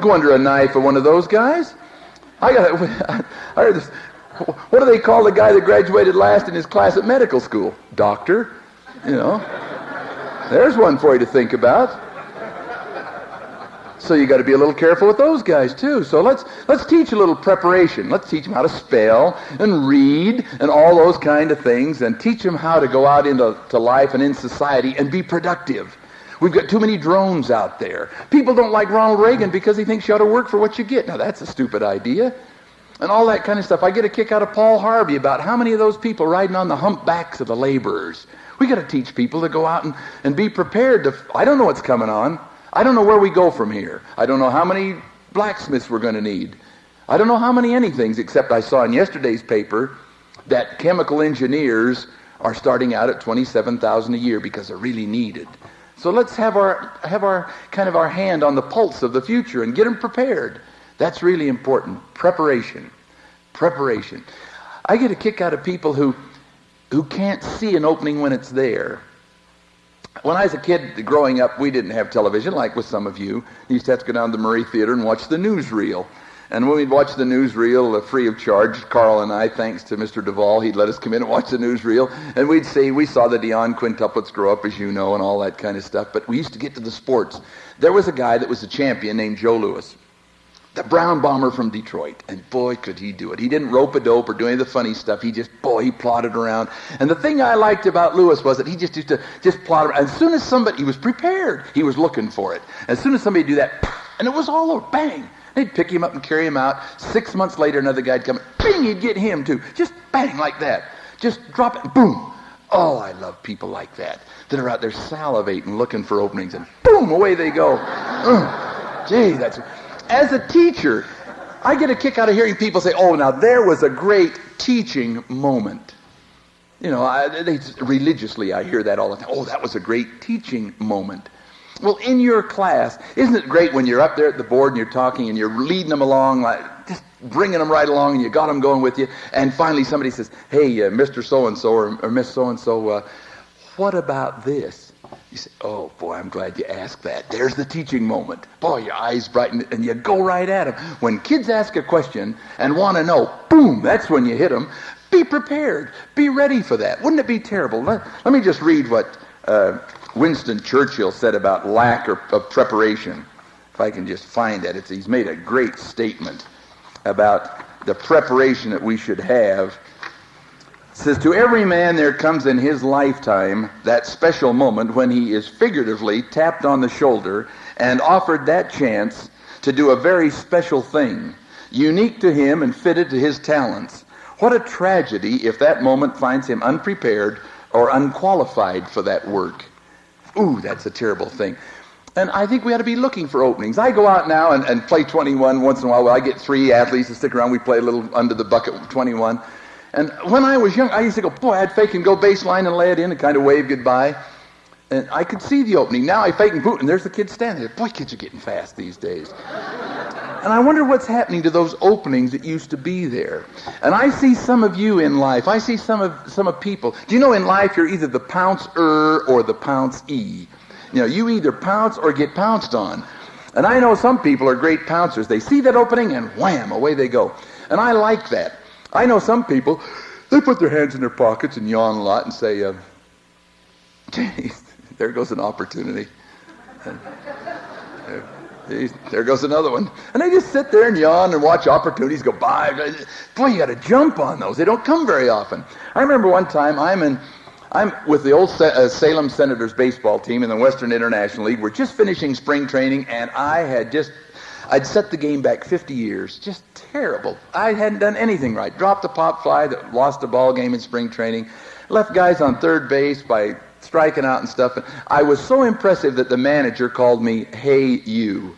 Go under a knife for one of those guys. I got. I heard this. What do they call the guy that graduated last in his class at medical school? Doctor. You know. There's one for you to think about. So you got to be a little careful with those guys too. So let's let's teach a little preparation. Let's teach them how to spell and read and all those kind of things, and teach them how to go out into to life and in society and be productive. We've got too many drones out there. People don't like Ronald Reagan because he thinks you ought to work for what you get. Now that's a stupid idea. And all that kind of stuff. I get a kick out of Paul Harvey about how many of those people riding on the humpbacks of the laborers we got to teach people to go out and, and be prepared to. I don't know what's coming on. I don't know where we go from here. I don't know how many blacksmiths we're going to need. I don't know how many anythings, except I saw in yesterday's paper that chemical engineers are starting out at 27,000 a year because they're really needed. So let's have our have our kind of our hand on the pulse of the future and get them prepared. That's really important. Preparation. Preparation. I get a kick out of people who who can't see an opening when it's there. When I was a kid growing up, we didn't have television like with some of you. You used to have to go down to the Murray Theater and watch the newsreel. And when we'd watch the newsreel uh, free of charge, Carl and I, thanks to Mr. Duvall, he'd let us come in and watch the newsreel. And we'd see, we saw the Dionne quintuplets grow up, as you know, and all that kind of stuff. But we used to get to the sports. There was a guy that was a champion named Joe Louis, the brown bomber from Detroit. And boy, could he do it. He didn't rope a dope or do any of the funny stuff. He just, boy, he plodded around. And the thing I liked about Louis was that he just used to just plod around. As soon as somebody, he was prepared. He was looking for it. As soon as somebody do that, and it was all over, bang. They'd pick him up and carry him out. Six months later, another guy'd come, bing, he'd get him too. Just bang, like that. Just drop it, boom. Oh, I love people like that, that are out there salivating, looking for openings, and boom, away they go. Gee, that's as a teacher, I get a kick out of hearing people say, oh, now there was a great teaching moment. You know, I, they, religiously I hear that all the time. Oh, that was a great teaching moment. Well, in your class, isn't it great when you're up there at the board and you're talking and you're leading them along, like just bringing them right along, and you got them going with you, and finally somebody says, "Hey, uh, Mr. So and So or, Miss So and So, what about this?" You say, oh boy, I'm glad you asked that. There's the teaching moment. Boy, your eyes brighten and you go right at them. When kids ask a question and want to know, boom, that's when you hit them. Be prepared. Be ready for that. Wouldn't it be terrible? Let, let me just read what uh, Winston Churchill said about lack of, preparation. If I can just find that. It's, he's made a great statement about the preparation that we should have says, To every man there comes in his lifetime that special moment when he is figuratively tapped on the shoulder and offered that chance to do a very special thing, unique to him and fitted to his talents. What a tragedy if that moment finds him unprepared or unqualified for that work. Ooh, that's a terrible thing. And I think we ought to be looking for openings. I go out now and, and play 21 once in a while. I get three athletes to stick around. We play a little under the bucket 21. And when I was young, I used to go, boy, I'd fake and go baseline and lay it in and kind of wave goodbye. And I could see the opening. Now I fake and boot, and there's the kid standing there. Boy, kids are getting fast these days. And I wonder what's happening to those openings that used to be there. And I see some of you in life. I see some of some of people. Do you know in life you're either the pouncer or the pounce e? You know, you either pounce or get pounced on. And I know some people are great pouncers. They see that opening and wham, away they go. And I like that. I know some people, they put their hands in their pockets and yawn a lot and say, uh, there goes an opportunity. There goes another one. And they just sit there and yawn and watch opportunities go by. Boy, you got to jump on those. They don't come very often. I remember one time I'm in I'm with the old uh, Salem Senators baseball team in the Western International League. We're just finishing spring training, and I had just, I'd set the game back 50 years. Just terrible. I hadn't done anything right. Dropped a pop fly that lost a ball game in spring training. Left guys on third base by striking out and stuff. And I was so impressive that the manager called me, Hey, you.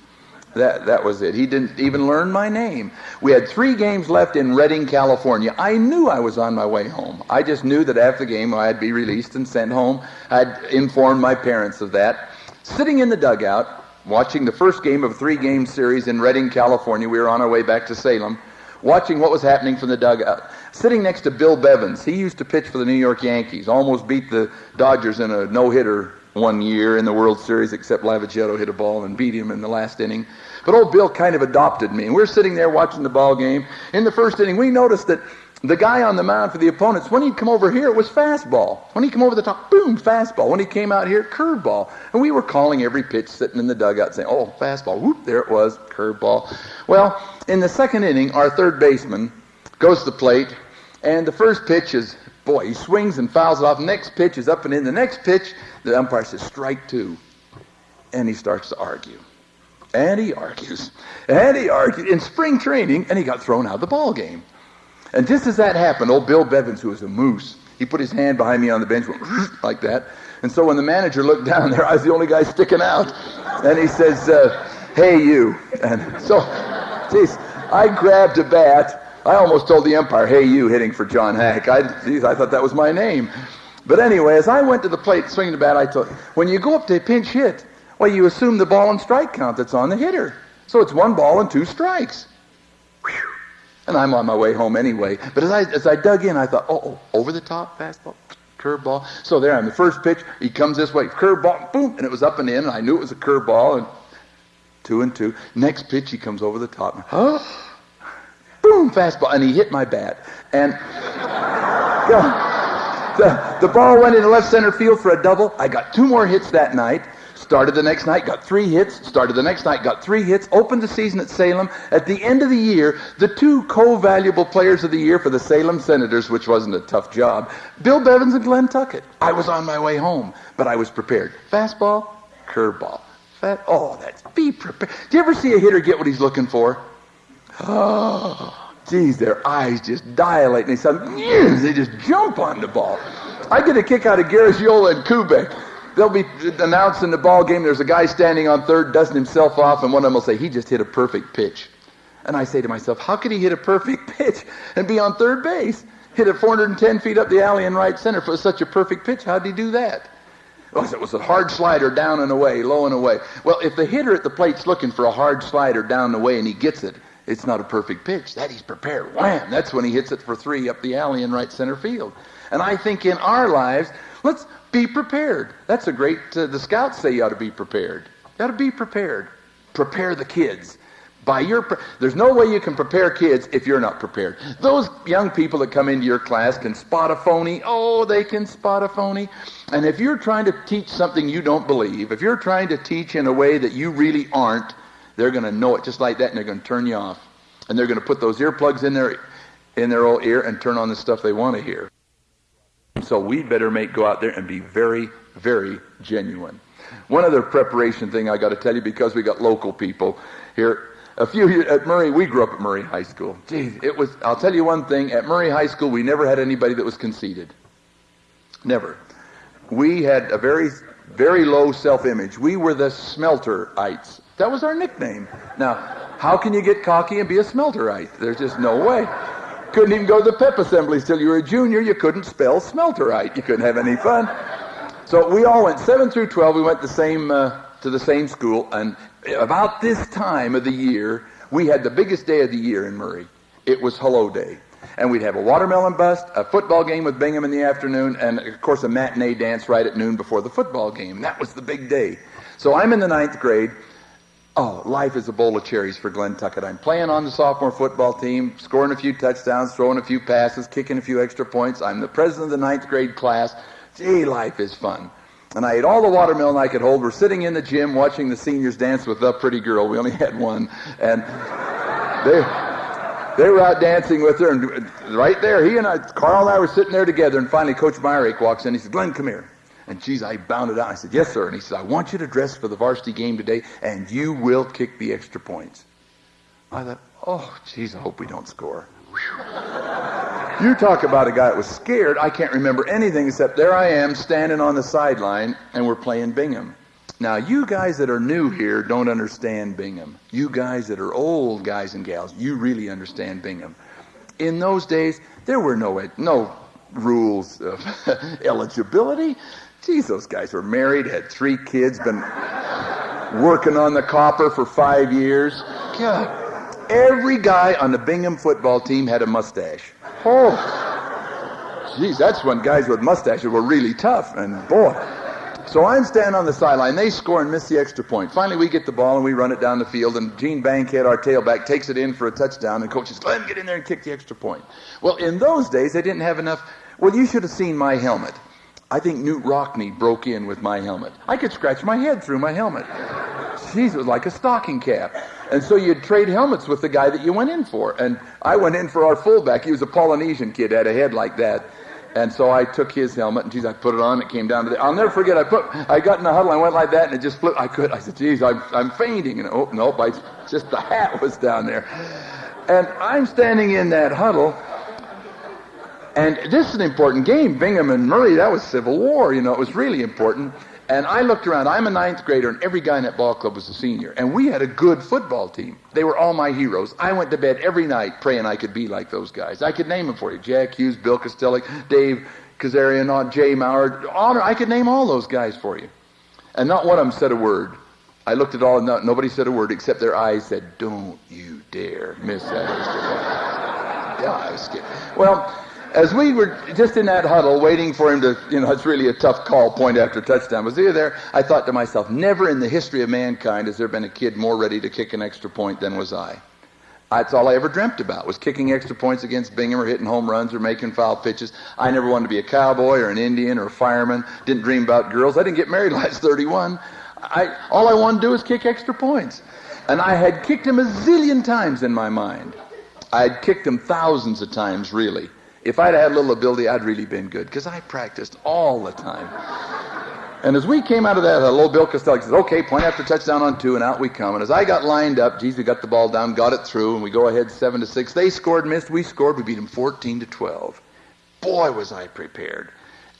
That, that was it. He didn't even learn my name. We had three games left in Redding, California. I knew I was on my way home. I just knew that after the game I'd be released and sent home. I'd informed my parents of that. Sitting in the dugout, watching the first game of a three game series in Redding, California. We were on our way back to Salem, watching what was happening from the dugout. Sitting next to Bill Bevens. He used to pitch for the New York Yankees, almost beat the Dodgers in a no hitter one year in the World Series, except Lavagetto hit a ball and beat him in the last inning. But old Bill kind of adopted me. And we're sitting there watching the ball game. In the first inning, we noticed that the guy on the mound for the opponents, when he'd come over here, it was fastball. When he come over the top, boom, fastball. When he came out here, curveball. And we were calling every pitch sitting in the dugout saying, oh, fastball. Whoop, there it was, curveball. Well, in the second inning, our third baseman goes to the plate, and the first pitch is Boy, he swings and fouls it off. Next pitch is up and in. The next pitch, the umpire says, strike two. And he starts to argue. And he argues. And he argues in spring training, and he got thrown out of the ball game. And just as that happened, old Bill Bevens, who was a moose, he put his hand behind me on the bench, went like that. And so when the manager looked down there, I was the only guy sticking out. And he says, uh, hey, you. And so, geez, I grabbed a bat I almost told the umpire, hey, you hitting for John Hack. I, geez, I thought that was my name. But anyway, as I went to the plate swinging the bat, I thought, when you go up to a pinch hit, well, you assume the ball and strike count that's on the hitter. So it's one ball and two strikes. Whew. And I'm on my way home anyway. But as I, as I dug in, I thought, oh, oh over the top, fastball, curveball. So there, on the first pitch, he comes this way, curveball, boom, and it was up and in, and I knew it was a curveball, and two and two. Next pitch, he comes over the top. And, oh, boom, fastball, and he hit my bat. And the, the ball went into left center field for a double. I got two more hits that night. Started the next night, got three hits. Started the next night, got three hits. Opened the season at Salem. At the end of the year, the two co-valuable players of the year for the Salem Senators, which wasn't a tough job, Bill Bevens and Glen Tuckett. I was on my way home, but I was prepared. Fastball, curveball. Fat, oh, that's be prepared. Do you ever see a hitter get what he's looking for? Oh, geez, their eyes just dilate and they say, they just jump on the ball. I get a kick out of Garagiola and Kubek. They'll be announcing the ball game. There's a guy standing on third, dusting himself off, and one of them will say, he just hit a perfect pitch. And I say to myself, how could he hit a perfect pitch and be on third base? Hit it 410 feet up the alley in right center for such a perfect pitch. How did he do that? Well, it was a hard slider down and away, low and away. Well, if the hitter at the plate's looking for a hard slider down and away and he gets it, it's not a perfect pitch. That he's prepared. Wham! That's when he hits it for three up the alley in right center field. And I think in our lives, let's be prepared. That's a great, uh, the scouts say you ought to be prepared. You ought to be prepared. Prepare the kids. By your, pre- there's no way you can prepare kids if you're not prepared. Those young people that come into your class can spot a phony. Oh, they can spot a phony. And if you're trying to teach something you don't believe, if you're trying to teach in a way that you really aren't, they're going to know it just like that, and they're going to turn you off. And they're going to put those earplugs in their in their old ear and turn on the stuff they want to hear. So we better make go out there and be very, very genuine. One other preparation thing I got to tell you because we got local people here. A few at Murray, we grew up at Murray High School. Geez, it was. I'll tell you one thing. At Murray High School, we never had anybody that was conceited. Never. We had a very, very low self-image. We were the smelterites. That was our nickname. Now, how can you get cocky and be a smelterite? There's just no way. Couldn't even go to the pep assemblies till you were a junior. You couldn't spell smelterite. You couldn't have any fun. So we all went seven through twelve. We went the same uh, to the same school, and about this time of the year, We had the biggest day of the year in Murray. It was Hello Day. And we'd have a watermelon bust, a football game with Bingham in the afternoon, and of course a matinee dance right at noon before the football game. That was the big day. So I'm in the ninth grade. Oh, life is a bowl of cherries for Glen Tuckett. I'm playing on the sophomore football team, scoring a few touchdowns, throwing a few passes, kicking a few extra points. I'm the president of the ninth grade class. Gee, life is fun. And I ate all the watermelon I could hold. We're sitting in the gym watching the seniors dance with the pretty girl. We only had one. And they, they were out dancing with her. And right there, he and I, Carl and I were sitting there together. And finally, Coach Myrick walks in. He said, Glen, come here. And geez, I bounded out. I said, Yes, sir. And he said, I want you to dress for the varsity game today, and you will kick the extra points. I thought, Oh, geez, I hope we don't score. you talk about a guy that was scared. I can't remember anything except there I am standing on the sideline, and we're playing Bingham. Now, you guys that are new here don't understand Bingham. You guys that are old guys and gals, you really understand Bingham. In those days, there were no no rules of eligibility. Geez, those guys were married, had three kids, been working on the copper for five years. God. Every guy on the Bingham football team had a mustache. Oh, geez, that's when guys with mustaches were really tough. And boy, so I'm standing on the sideline. They score and miss the extra point. Finally, we get the ball and we run it down the field. And Gene Bankhead, our tailback, takes it in for a touchdown. And coach says, "Go ahead get in there and kick the extra point." Well, in those days, they didn't have enough. Well, you should have seen my helmet. I think Knute Rockne broke in with my helmet. I could scratch my head through my helmet. Jeez, it was like a stocking cap. And so you'd trade helmets with the guy that you went in for. And I went in for our fullback. He was a Polynesian kid, had a head like that. And so I took his helmet, and geez, I put it on. It came down to the. I'll never forget. I put. I got in the huddle. I went like that, and it just flipped. I could. I said, "Geez, I'm, I'm fainting." And oh nope, I just the hat was down there. And I'm standing in that huddle, and this is an important game. Bingham and Murray. That was Civil War. You know, it was really important. And I looked around. I'm a ninth grader, and every guy in that ball club was a senior. And we had a good football team. They were all my heroes. I went to bed every night praying I could be like those guys. I could name them for you: Jack Hughes, Bill Kostelik, Dave Kazarian, Jay Maurer. Honor. I could name all those guys for you. And not one of them said a word. I looked at all, and no, nobody said a word except their eyes said, "Don't you dare miss that." yeah, I was scared. Well as we were just in that huddle waiting for him to, you know, it's really a tough call, point after touchdown. Was he there? I thought to myself, never in the history of mankind has there been a kid more ready to kick an extra point than was I. That's all I ever dreamt about was kicking extra points against Bingham or hitting home runs or making foul pitches. I never wanted to be a cowboy or an Indian or a fireman. Didn't dream about girls. I didn't get married last 31. I, all I wanted to do was kick extra points. And I had kicked him a zillion times in my mind. I had kicked him thousands of times, really. If I'd had a little ability, I'd really been good because I practiced all the time. And as we came out of that, a little Bill Costello says, okay, point after touchdown on two, and out we come. And as I got lined up, geez, we got the ball down, got it through, and we go ahead seven to six. They scored, missed, we scored, we beat them 14 to 12. Boy, was I prepared.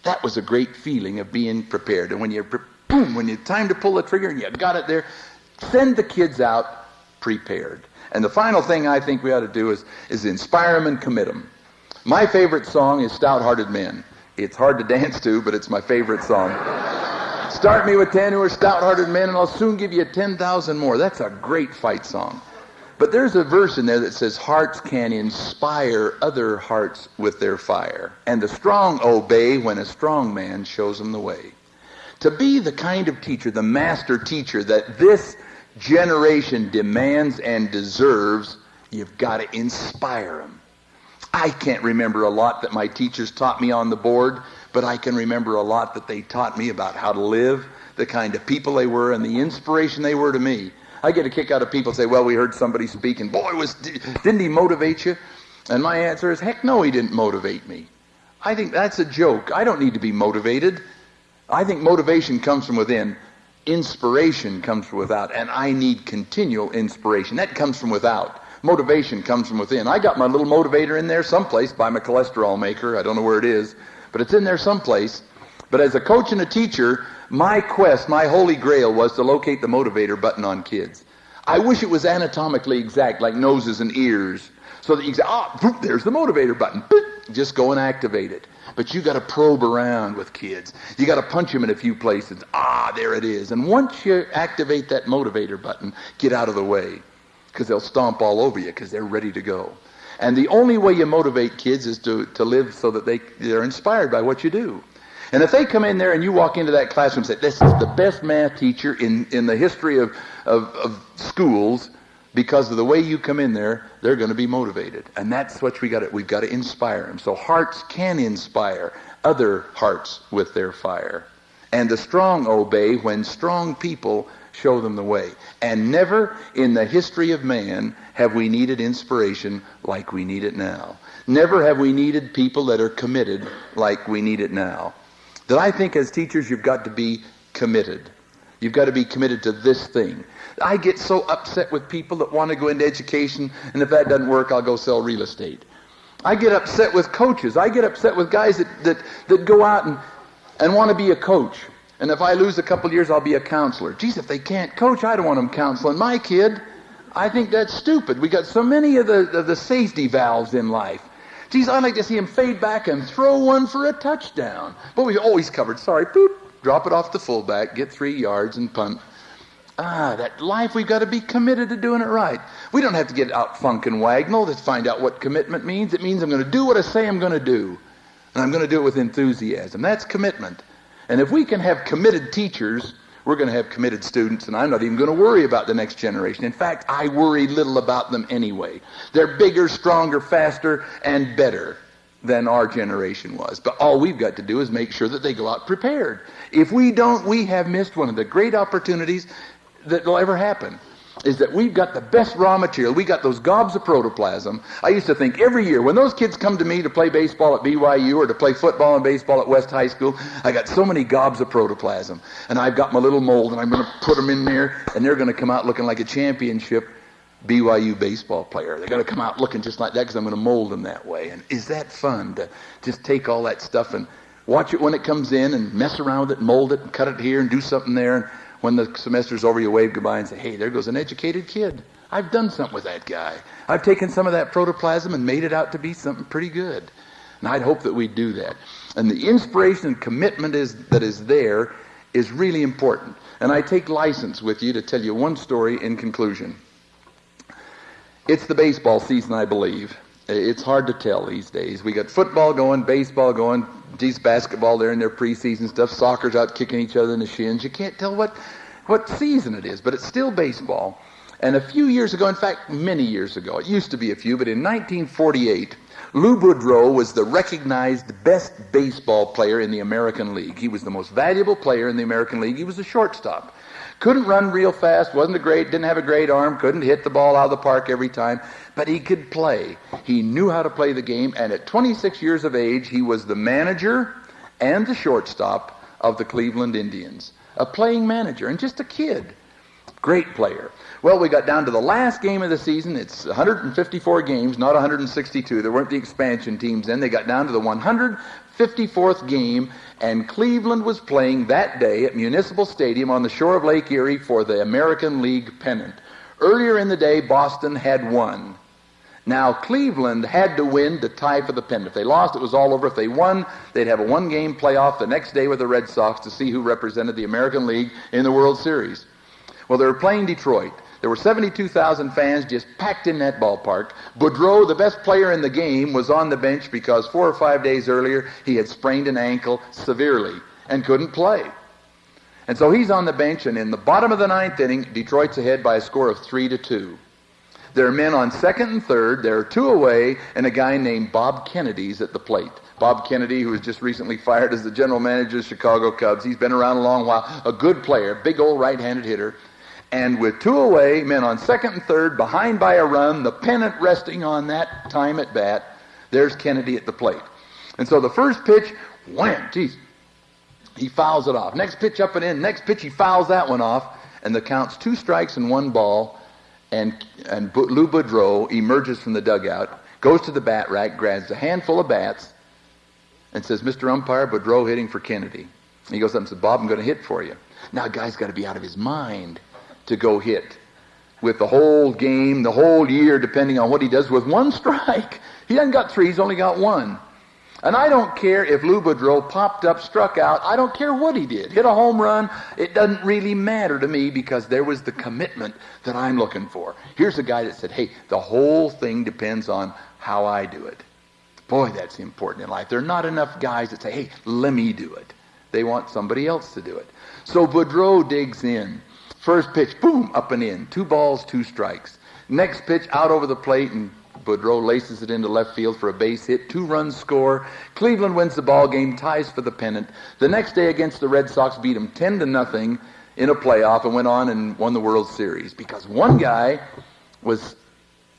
That was a great feeling of being prepared. And when you, boom, when it's time to pull the trigger and you got it there, send the kids out prepared. And the final thing I think we ought to do is, is inspire them and commit them. My favorite song is Stout Hearted Men. It's hard to dance to, but it's my favorite song. Start me with 10 who are stout hearted men, and I'll soon give you 10,000 more. That's a great fight song. But there's a verse in there that says, Hearts can inspire other hearts with their fire, and the strong obey when a strong man shows them the way. To be the kind of teacher, the master teacher that this generation demands and deserves, you've got to inspire them. I can't remember a lot that my teachers taught me on the board, but I can remember a lot that they taught me about how to live, the kind of people they were, and the inspiration they were to me. I get a kick out of people say, "Well, we heard somebody speak, and boy, was didn't he motivate you?" And my answer is, "Heck, no, he didn't motivate me." I think that's a joke. I don't need to be motivated. I think motivation comes from within. Inspiration comes from without, and I need continual inspiration. That comes from without. Motivation comes from within. I got my little motivator in there someplace by my cholesterol maker. I don't know where it is, but it's in there someplace. But as a coach and a teacher, my quest, my holy grail was to locate the motivator button on kids. I wish it was anatomically exact, like noses and ears, so that you say, ah, there's the motivator button. Just go and activate it. But you got to probe around with kids. You got to punch them in a few places. Ah, there it is. And once you activate that motivator button, get out of the way. Because they'll stomp all over you because they're ready to go. And the only way you motivate kids is to, to live so that they, they're inspired by what you do. And if they come in there and you walk into that classroom and say, this is the best math teacher in, in the history of, of, of schools, because of the way you come in there, they're going to be motivated. And that's what we got to, we've got to inspire them. So hearts can inspire other hearts with their fire. And the strong obey when strong people show them the way. And never in the history of man have we needed inspiration like we need it now. Never have we needed people that are committed like we need it now. That I think as teachers you've got to be committed. You've got to be committed to this thing. I get so upset with people that want to go into education, and if that doesn't work, I'll go sell real estate. I get upset with coaches. I get upset with guys that, that, that go out and, and want to be a coach. And if I lose a couple years, I'll be a counselor. Geez, if they can't coach, I don't want them counseling my kid. I think that's stupid. We got so many of the, of the safety valves in life. Geez, I'd like to see him fade back and throw one for a touchdown. But we've always covered. Sorry, boop, drop it off the fullback, get three yards and punt. Ah, that life, we've got to be committed to doing it right. We don't have to get out funk and wagnall to find out what commitment means. It means I'm going to do what I say I'm going to do. And I'm going to do it with enthusiasm. That's commitment. And if we can have committed teachers, we're going to have committed students, and I'm not even going to worry about the next generation. In fact, I worry little about them anyway. They're bigger, stronger, faster, and better than our generation was. But all we've got to do is make sure that they go out prepared. If we don't, we have missed one of the great opportunities that will ever happen is that we've got the best raw material. We got those gobs of protoplasm. I used to think every year when those kids come to me to play baseball at BYU or to play football and baseball at West High School, I got so many gobs of protoplasm. And I've got my little mold and I'm going to put them in there and they're going to come out looking like a championship BYU baseball player. They're going to come out looking just like that because I'm going to mold them that way. And is that fun to just take all that stuff and watch it when it comes in and mess around with it, mold it, and cut it here and do something there. And when the semester's over, you wave goodbye and say, hey, there goes an educated kid. I've done something with that guy. I've taken some of that protoplasm and made it out to be something pretty good. And I'd hope that we'd do that. And the inspiration and commitment is, that is there is really important. And I take license with you to tell you one story in conclusion. It's the baseball season, I believe. It's hard to tell these days. We got football going, baseball going, these basketball there in their preseason stuff. Soccer's out kicking each other in the shins. You can't tell what what season it is, but it's still baseball. And a few years ago, in fact, many years ago, it used to be a few, but in 1948, Lou Boudreau was the recognized best baseball player in the American League. He was the most valuable player in the American League. He was a shortstop. Couldn't run real fast, wasn't a great, didn't have a great arm, couldn't hit the ball out of the park every time, but he could play. He knew how to play the game, and at 26 years of age, he was the manager and the shortstop of the Cleveland Indians. A playing manager, and just a kid. Great player. Well, we got down to the last game of the season. It's 154 games, not 162. There weren't the expansion teams then. They got down to the 154th game, and Cleveland was playing that day at Municipal Stadium on the shore of Lake Erie for the American League pennant. Earlier in the day, Boston had won. Now, Cleveland had to win to tie for the pennant. If they lost, it was all over. If they won, they'd have a one game playoff the next day with the Red Sox to see who represented the American League in the World Series. Well, they were playing Detroit. There were 72,000 fans just packed in that ballpark. Boudreau, the best player in the game, was on the bench because four or five days earlier he had sprained an ankle severely and couldn't play. And so he's on the bench, and in the bottom of the ninth inning, Detroit's ahead by a score of three to two. There are men on second and third. There are two away, and a guy named Bob Kennedy's at the plate. Bob Kennedy, who was just recently fired as the general manager of the Chicago Cubs. He's been around a long while. A good player, big old right-handed hitter. And with two away, men on second and third, behind by a run, the pennant resting on that time at bat, there's Kennedy at the plate. And so the first pitch, wham, geez, he fouls it off. Next pitch up and in. Next pitch, he fouls that one off. And the count's two strikes and one ball. And, and Lou Boudreau emerges from the dugout, goes to the bat rack, grabs a handful of bats, and says, Mr. Umpire, Boudreau hitting for Kennedy. And he goes up and says, Bob, I'm going to hit for you. Now, a guy's got to be out of his mind to go hit with the whole game, the whole year, depending on what he does with one strike. He hasn't got three, he's only got one. And I don't care if Lou Boudreau popped up, struck out. I don't care what he did. Hit a home run. It doesn't really matter to me because there was the commitment that I'm looking for. Here's a guy that said, hey, the whole thing depends on how I do it. Boy, that's important in life. There are not enough guys that say, hey, let me do it. They want somebody else to do it. So Boudreau digs in. First pitch, boom, up and in. Two balls, two strikes. Next pitch, out over the plate, and Boudreau laces it into left field for a base hit. Two runs score. Cleveland wins the ball game, ties for the pennant. The next day against the Red Sox, beat them 10 to nothing in a playoff and went on and won the World Series because one guy was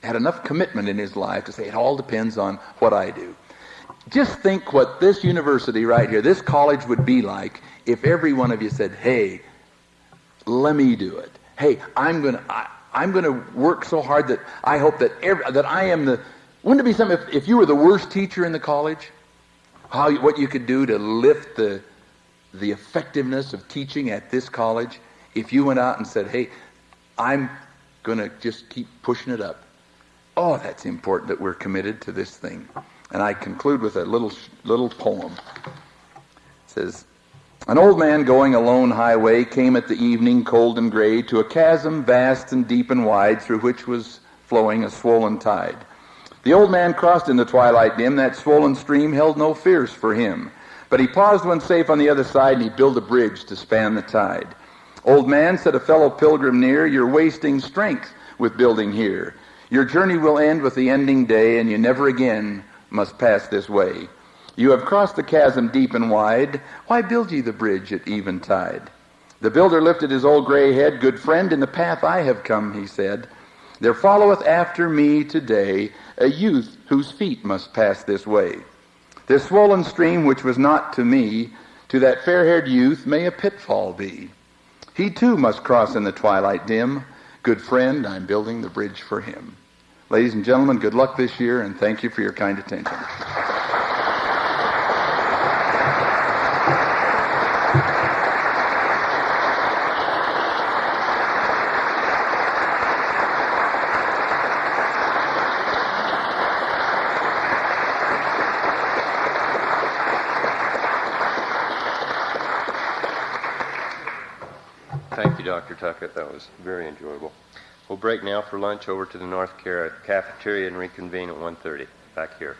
had enough commitment in his life to say it all depends on what I do. Just think what this university right here, this college would be like if every one of you said, "Hey, let me do it. Hey, I'm going to I'm going to work so hard that I hope that every, that I am the. Wouldn't it be something if, if you were the worst teacher in the college? How what you could do to lift the the effectiveness of teaching at this college if you went out and said, "Hey, I'm going to just keep pushing it up." Oh, that's important that we're committed to this thing. And I conclude with a little little poem. It says, an old man going a lone highway came at the evening, cold and gray, to a chasm vast and deep and wide, through which was flowing a swollen tide. The old man crossed in the twilight dim, that swollen stream held no fears for him. But he paused when safe on the other side, and he built a bridge to span the tide. Old man, said a fellow pilgrim near, you're wasting strength with building here. Your journey will end with the ending day, and you never again must pass this way. You have crossed the chasm deep and wide. Why build ye the bridge at eventide? The builder lifted his old gray head. Good friend, in the path I have come, he said. There followeth after me today a youth whose feet must pass this way. This swollen stream, which was not to me, to that fair-haired youth may a pitfall be. He too must cross in the twilight dim. Good friend, I'm building the bridge for him. Ladies and gentlemen, good luck this year, and thank you for your kind attention. Thank That was very enjoyable. We'll break now for lunch over to the North Care Cafeteria and reconvene at 1.30 back here.